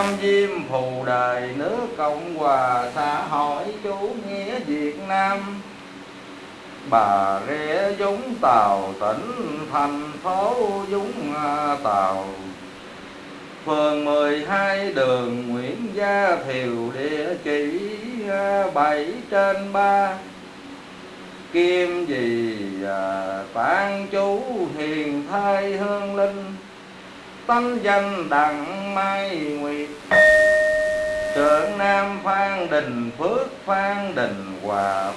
nam diêm phù đời nước cộng hòa xã hội chủ nghĩa việt nam. Bà rịa dũng tàu tỉnh thành phố dũng à, tàu. Phường 12 đường Nguyễn Gia Thiều địa chỉ à, 7 trên 3 Kim gì à, tán chú hiền thai hương linh. Tánh danh đặng mai nguyệt. Trượng Nam Phan Đình Phước, Phan Đình Hòa.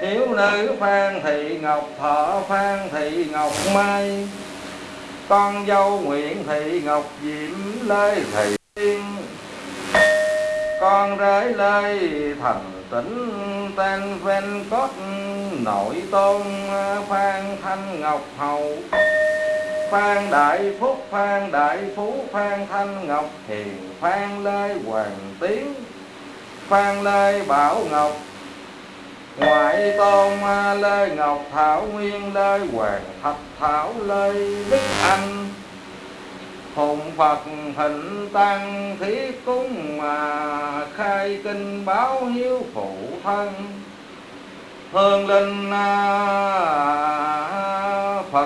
Thiếu nữ Phan Thị Ngọc Thọ, Phan Thị Ngọc Mai. Con dâu Nguyễn Thị Ngọc Diễm Lê Thị Tiên. Con rể Lê Thành Tỉnh tên Ven Cốt, Nội Tôn Phan Thanh Ngọc Hậu. Phan Đại Phúc, Phan Đại Phú, Phan Thanh Ngọc Hiền, Phan Lê Hoàng Tiến, Phan Lê Bảo Ngọc, ngoại tôn lê ngọc, thảo nguyên lê hoàng thạch, thảo lê đức anh hùng phật hình tăng thiết cúng mà khai kinh báo hiếu phụ thân, hương linh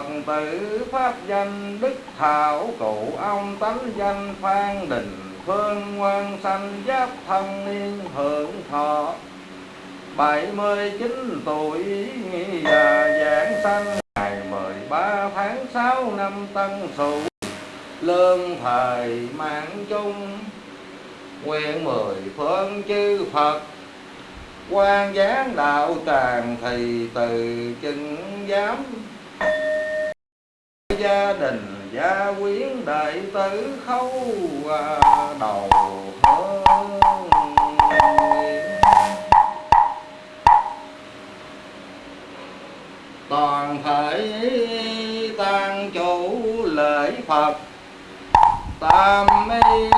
phật tử, pháp danh, đức thảo, cụ ông tánh danh, phan đình, phương quan sanh, giáp thông niên hưởng thọ. Bảy mươi chín tuổi và giảng sanh, ngày mười ba tháng sáu năm tân sửu. Lương thời mạng chung, nguyện mười phương chư phật. Quan giáng đạo tràng thì từ chân giám gia đình, gia quyến đại tử khâu à, đầu toàn thể tăng chủ lễ phật, tam mi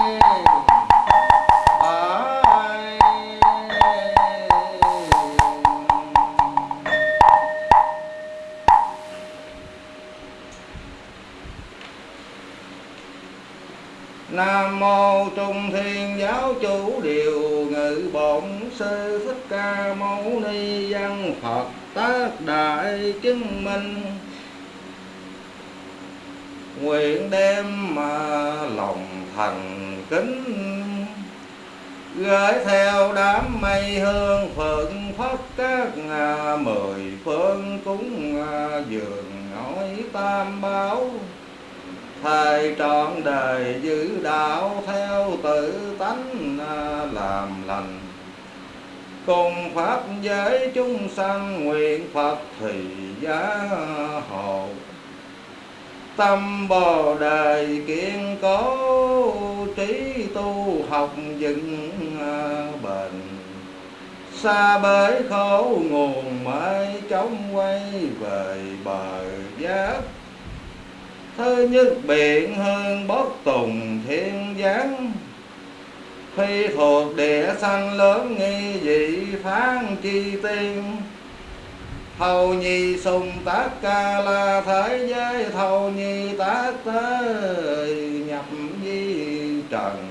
Chứng Minh Nguyện đem mà lòng thành kính, Gửi theo đám mây hương phật phất các ngà mười phương cúng dường nói tam báo thầy trọn đời giữ đạo theo tự tánh à, làm lành. Cùng pháp giới chúng sanh nguyện phật thì giá hộ tâm bồ đề kiên cố trí tu học dựng à, bền. Xa bể khổ nguồn mãi chống quay về bờ giác Thứ nhất biện hơn bất tùng thiên giáng. Phi thuộc địa sanh lớn nghi dị phán chi tiên. Thầu nhi sùng tác ca la thế giới Thầu nhi tác tới nhập di trần.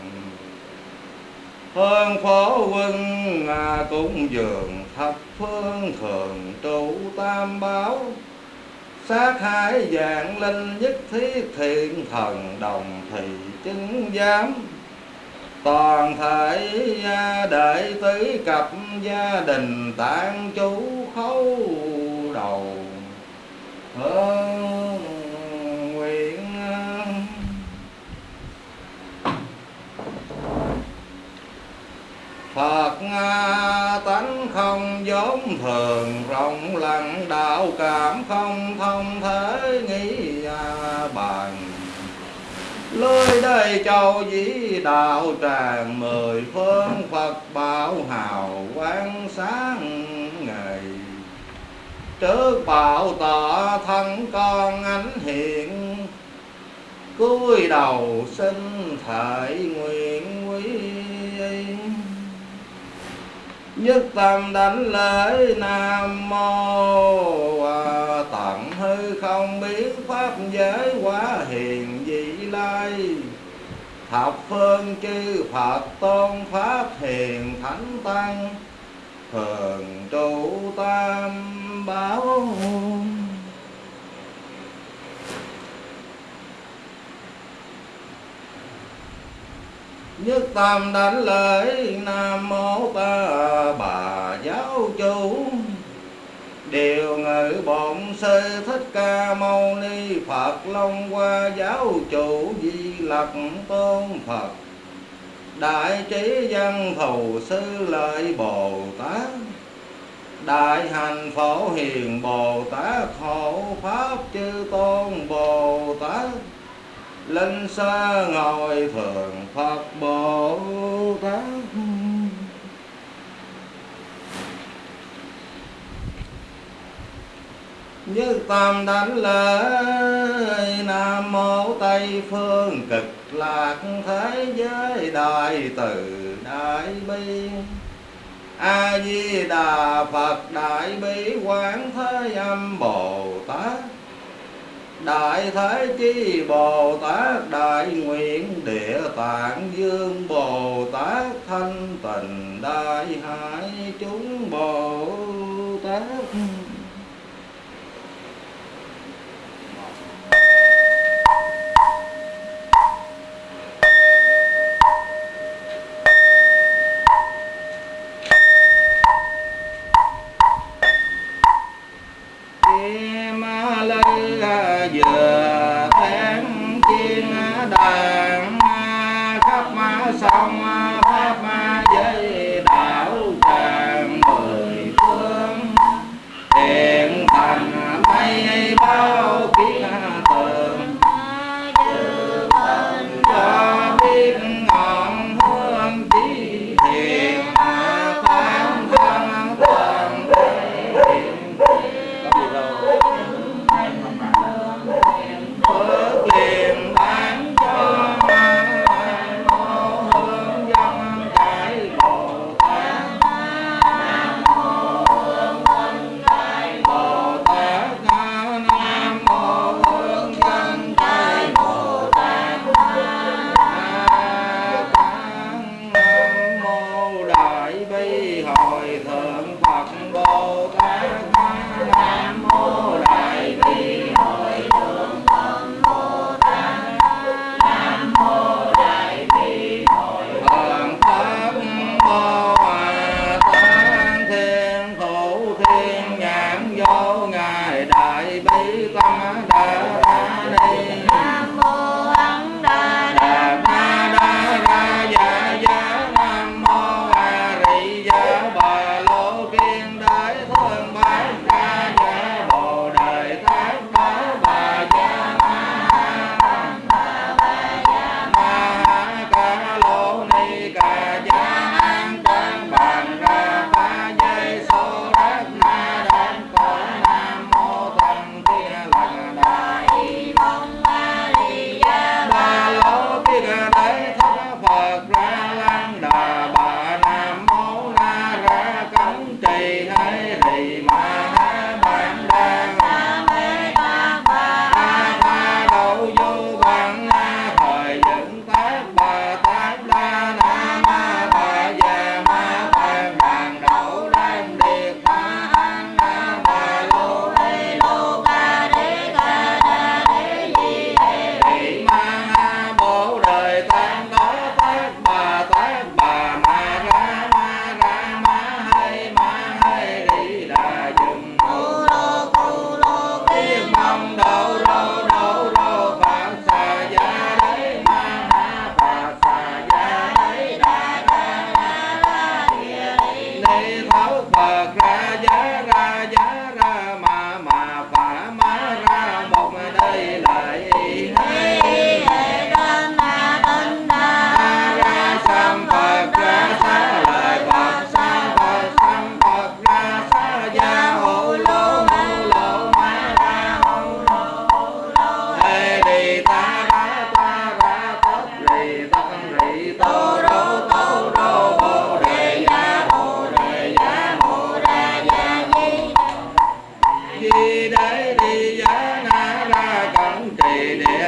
Hơn phổ quân à, cũng dường thập phương thường trụ tam báo sát hại dạng linh nhất thiết thiện thần đồng thì chứng giám toàn thể đệ tử cặp gia đình tạng chú khấu đầu. Hương nguyện Phật tánh không giống thường, rộng lặng đạo cảm không thông thế nghĩ à bàn. Lơi đây châu dĩ đạo tràng mười phương Phật bảo hào quang sáng ngày. Trước bảo tỏ thân con ánh hiện cúi đầu xin thệ nguyện quý. Nhất tâm đánh lễ nam mô à, tận hư không biết pháp giới quá hiền vị lai thập phương chư phật tôn pháp hiền thánh tăng, thường trụ tam bảo nhất tâm đánh lễ nam mô ta bà giáo chủ. Điều ngự bổn sư thích ca mâu ni, phật long hoa giáo chủ di lặc tôn phật. Đại trí văn thù sư lợi bồ tát. Đại hành phổ hiền bồ tát. Hộ pháp chư tôn bồ tát. Linh xa ngồi thường phật bồ tát. Như tam đánh lễ, nam mô tây phương cực lạc thế giới đại từ đại bi. A di đà phật đại bi quán thế âm bồ tát Đại Thế Chi Bồ Tát Đại Nguyện Địa Tạng Dương Bồ Tát Thanh Tịnh Đại Hải Chúng Bồ Tát giờ Amen.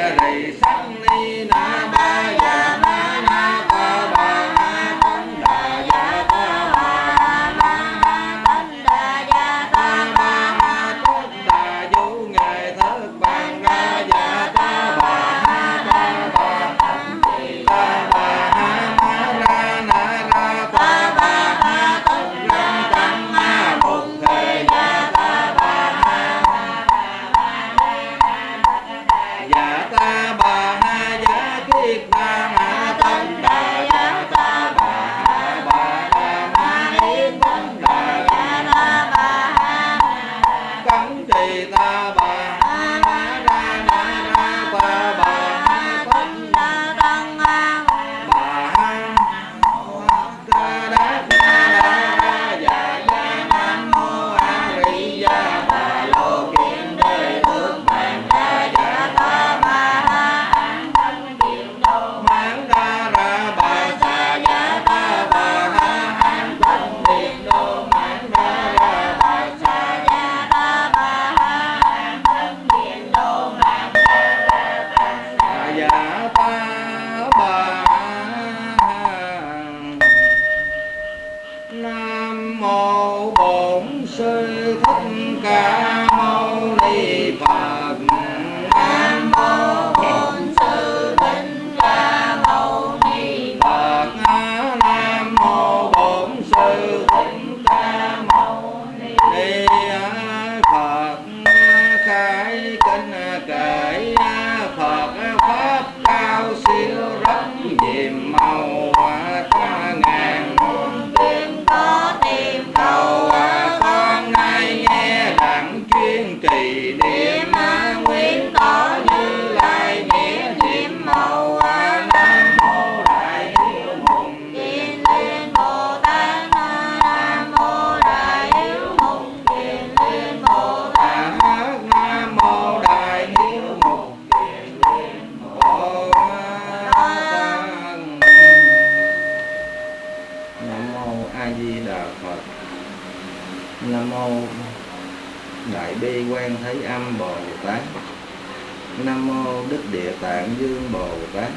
Tạng dương bồ tát.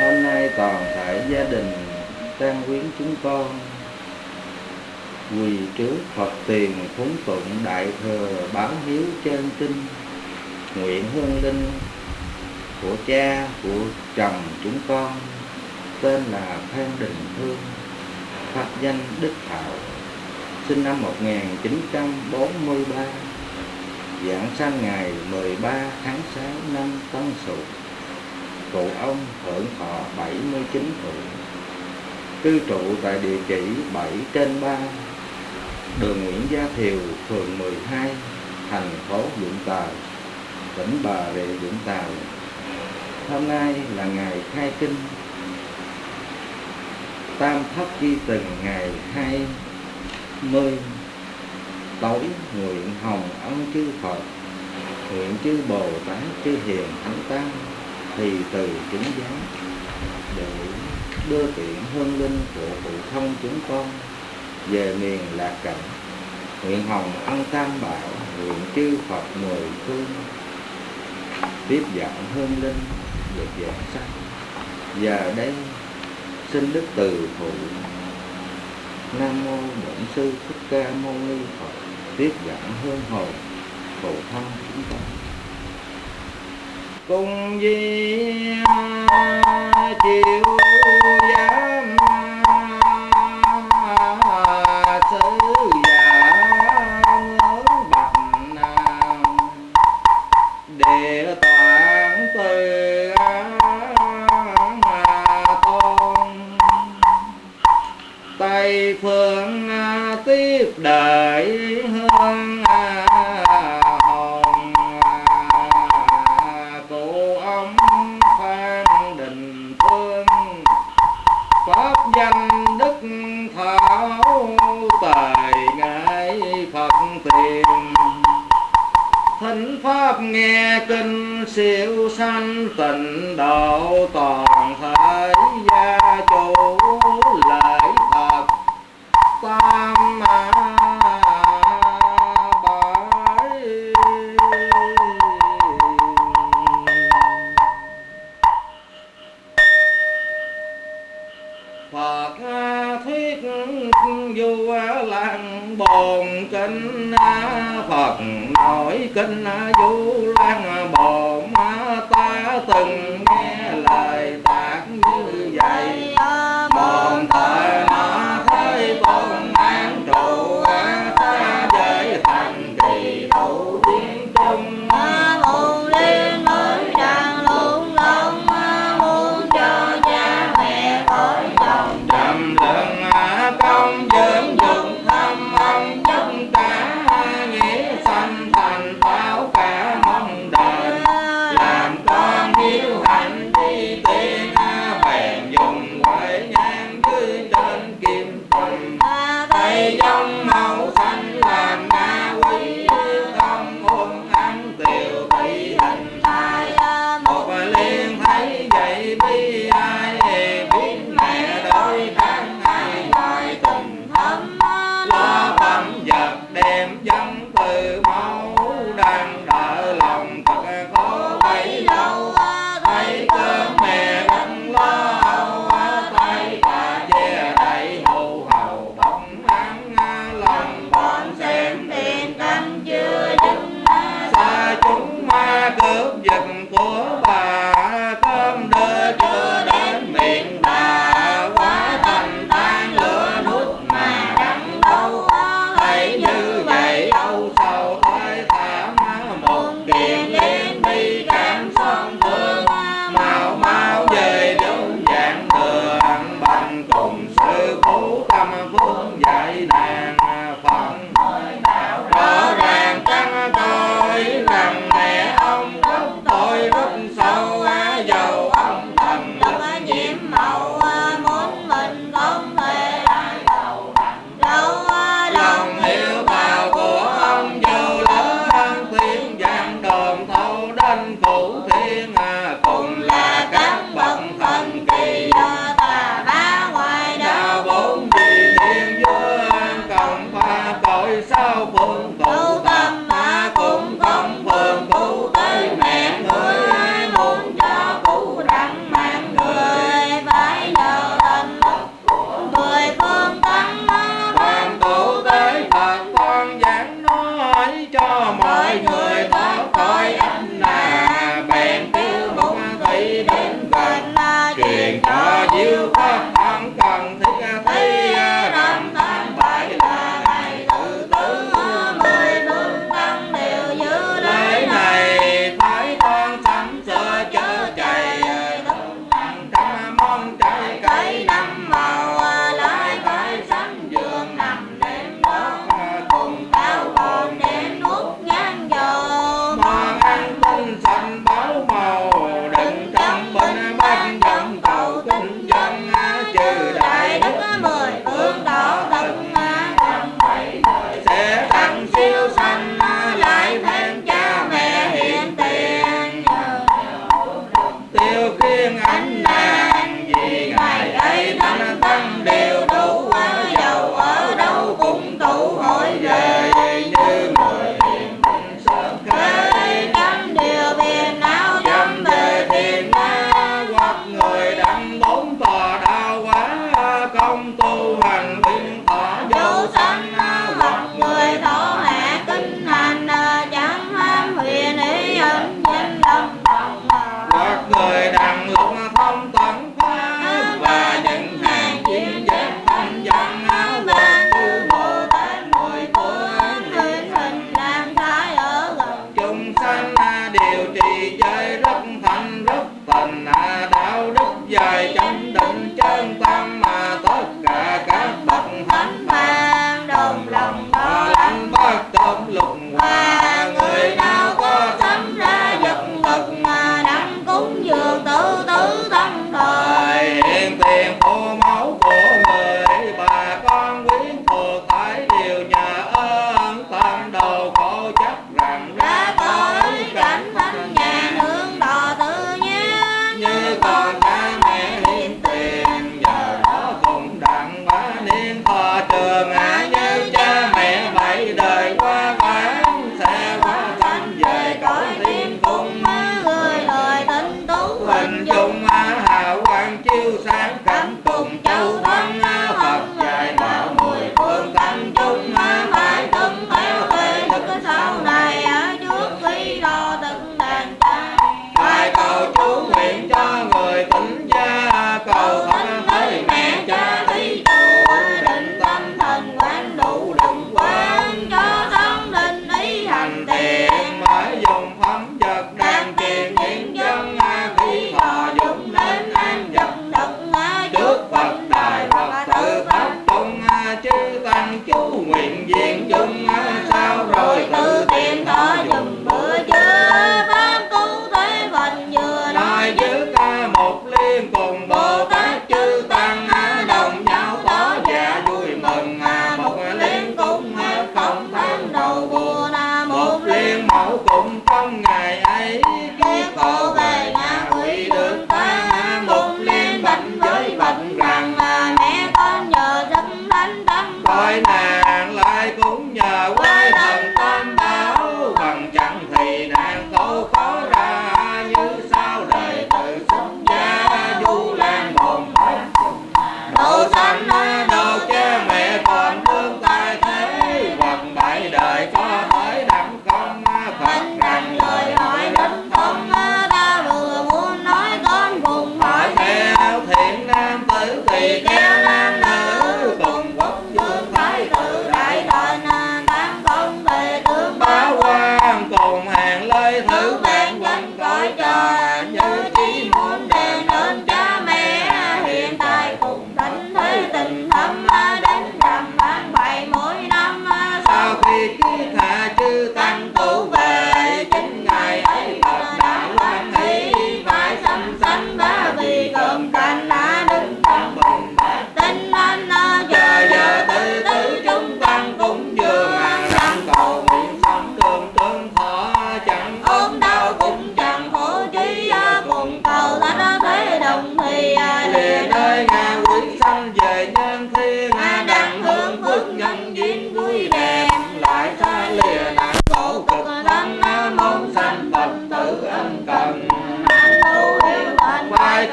Hôm nay toàn thể gia đình tăng quyến chúng con, quỳ trước Phật tiền phúng tụng đại thừa báo hiếu trên kinh, nguyện hương linh của cha, của chồng chúng con, tên là Phan Đình Thương, pháp danh Đức Thảo, sinh năm 1943 Giảng sanh ngày 13 tháng 6 năm Tân Sửu Cụ ông hưởng thọ 79 tuổi Cư trụ tại địa chỉ 7 trên 3 Đường Nguyễn Gia Thiều, phường 12, thành phố Vũng Tàu, tỉnh Bà Rịa Vũng Tàu. Hôm nay là ngày khai kinh Tam thất chi từng ngày 20 tối nguyện hồng ân chư Phật, nguyện chư Bồ Tát, chư Hiền Thánh Tăng, thì từ chúng giáo để đưa tiện hương linh của phụ thông chúng con về miền lạc cảnh nguyện hồng ân tam bảo, nguyện chư Phật mười phương tiếp dẫn hương linh được giảng sanh. Giờ đây, xin đức từ phụ nam mô bổn sư thích ca mâu ni phật, tiếp dẫn hương hồn phụ thân chúng ta. Cùng di chiều nghe kinh siêu sanh tịnh độ toàn cho mọi người thoát khỏi ách nguyện viên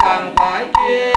càng phải chia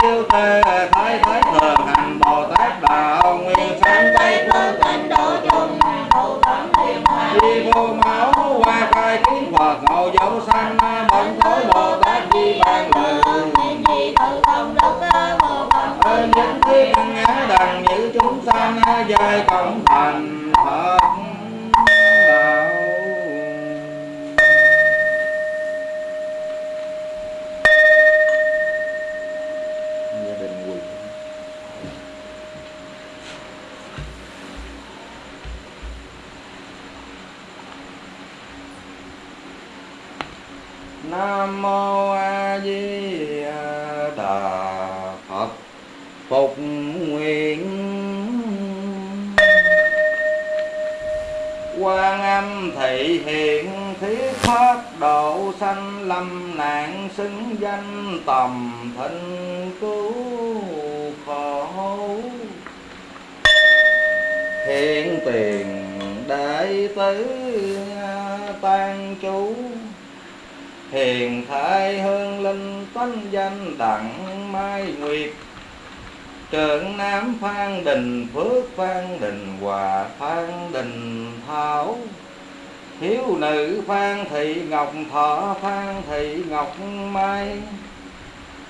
tiêu tê, thái thái thường hành bồ tát đạo nguyên sanh tây phương tịnh độ chung, hậu thắng thiên hòa Di vô máu qua khai kiến Phật, ngộ dấu sanh bận thối Bồ Tát di ban lời nguyện di tự công đức, vô phần ơn những thiết ngã đằng như chúng sanh, dài cộng thành. Nước phước phan đình hòa, phan đình thảo. Hiếu nữ, phan thị ngọc thọ, phan thị ngọc mai.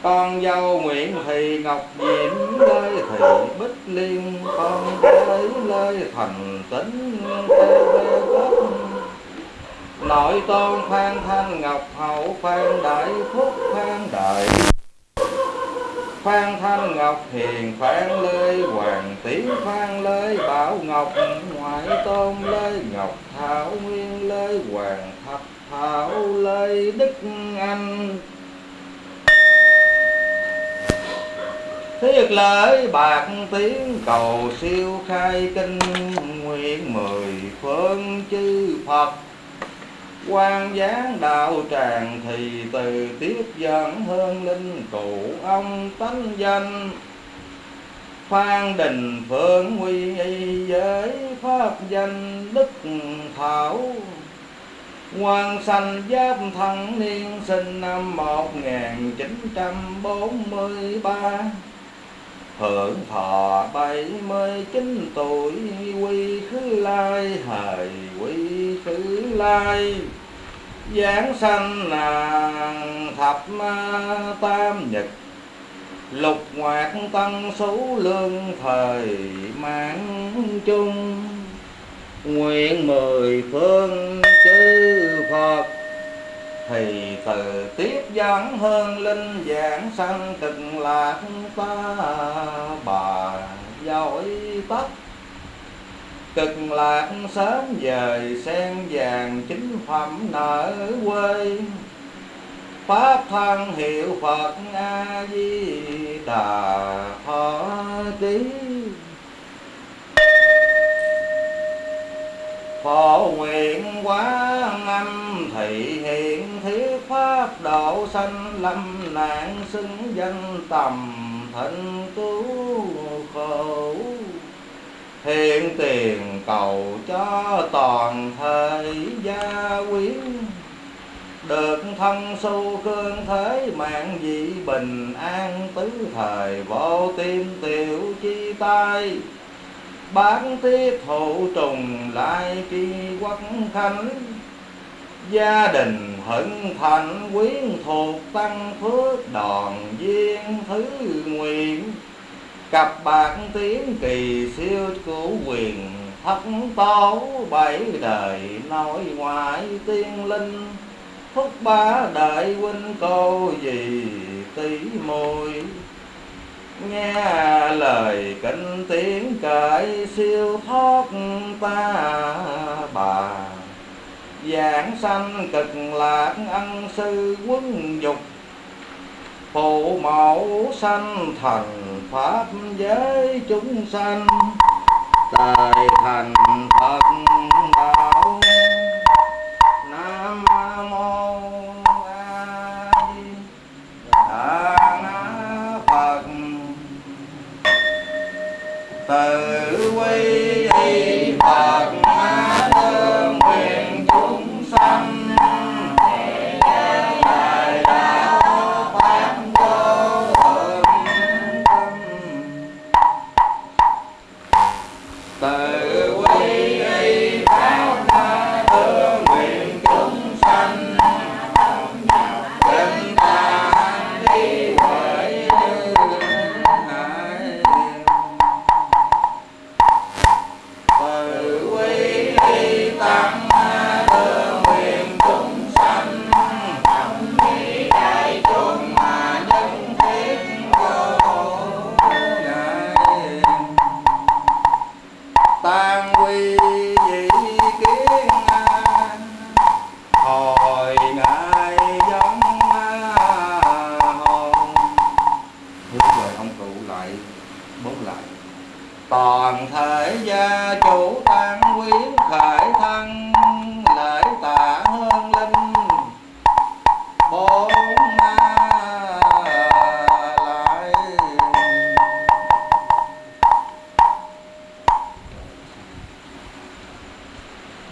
Con dâu nguyễn thị ngọc diễm lê thị bích liên. Con gái lê thành tính nội tôn phan thanh ngọc hậu, phan đại phúc, phan đại phan thanh ngọc hiền phan lê, hoàng tiến phan lê, bảo ngọc ngoại tôn lê, ngọc thảo nguyên lê, hoàng thập thảo lê, đức anh. Thiết lợi bạc tiếng cầu siêu khai kinh nguyện mười phương chư phật quan dáng đạo tràng thì từ tiếp dẫn hương linh cụ ông tánh danh. Phan đình phượng huy y giới pháp danh đức thảo. Quan sanh giáp thân niên sinh năm 1943 Hưởng thọ bảy mươi chín tuổi, quy khứ lai, hời quy khứ lai. Giáng sanh là thập tam nhật, Lục ngoạc tăng số lương thời mãn chung. Nguyện mười phương chư Phật thì từ tiếp dẫn hơn linh giảng sanh cực lạc ta bà giỏi tất. Cực lạc sớm dời sen vàng chính phẩm nở quê. Pháp thân hiệu phật a di đà thọ tiếng Phổ nguyện quán âm thị hiện thiết pháp độ sanh lâm nạn xứng danh tầm thịnh cứu khổ. Hiện tiền cầu cho toàn thể gia quyến được thân su cương thế mạng dị bình an tứ thời vô tim tiểu chi tai bán tiết thụ trùng lại tri quốc khánh. Gia đình hận thành quyến thuộc tăng phước đòn viên thứ nguyện. Cặp bạc tiếng kỳ siêu cửu quyền thất tố bảy đời nội ngoại tiên linh. Thúc ba đại huynh cô gì tỷ môi nghe lời kinh tiếng cởi siêu thoát ta bà. Giảng sanh cực lạc ân sư quân dục. Phụ mẫu sanh thành pháp giới chúng sanh. Đời thành phật đạo. Tự